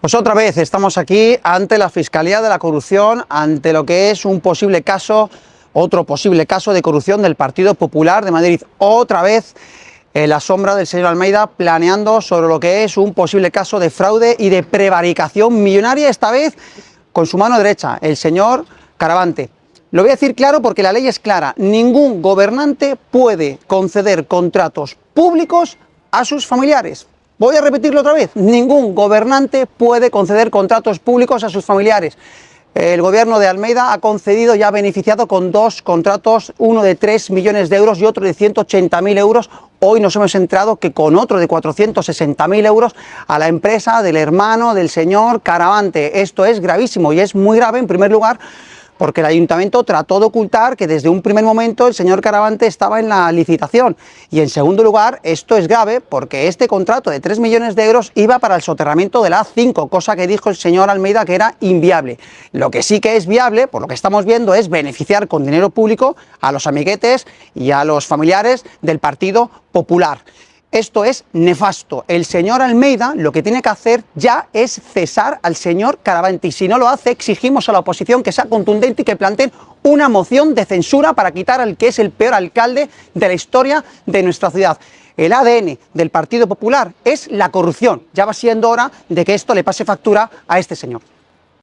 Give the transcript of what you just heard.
Pues otra vez estamos aquí ante la Fiscalía de la Corrupción, ante lo que es un posible caso, otro posible caso de corrupción del Partido Popular de Madrid. Otra vez en la sombra del señor Almeida planeando sobre lo que es un posible caso de fraude y de prevaricación millonaria, esta vez con su mano derecha, el señor Caravante. Lo voy a decir claro porque la ley es clara. Ningún gobernante puede conceder contratos públicos a sus familiares. Voy a repetirlo otra vez, ningún gobernante puede conceder contratos públicos a sus familiares. El gobierno de Almeida ha concedido y ha beneficiado con dos contratos, uno de 3 millones de euros y otro de 180.000 euros. Hoy nos hemos enterado que con otro de 460.000 euros a la empresa del hermano del señor Caravante. Esto es gravísimo y es muy grave en primer lugar porque el ayuntamiento trató de ocultar que desde un primer momento el señor Caravante estaba en la licitación. Y en segundo lugar, esto es grave porque este contrato de 3 millones de euros iba para el soterramiento de la A5, cosa que dijo el señor Almeida que era inviable. Lo que sí que es viable, por lo que estamos viendo, es beneficiar con dinero público a los amiguetes y a los familiares del Partido Popular. Esto es nefasto. El señor Almeida lo que tiene que hacer ya es cesar al señor Caravante y si no lo hace exigimos a la oposición que sea contundente y que planteen una moción de censura para quitar al que es el peor alcalde de la historia de nuestra ciudad. El ADN del Partido Popular es la corrupción. Ya va siendo hora de que esto le pase factura a este señor.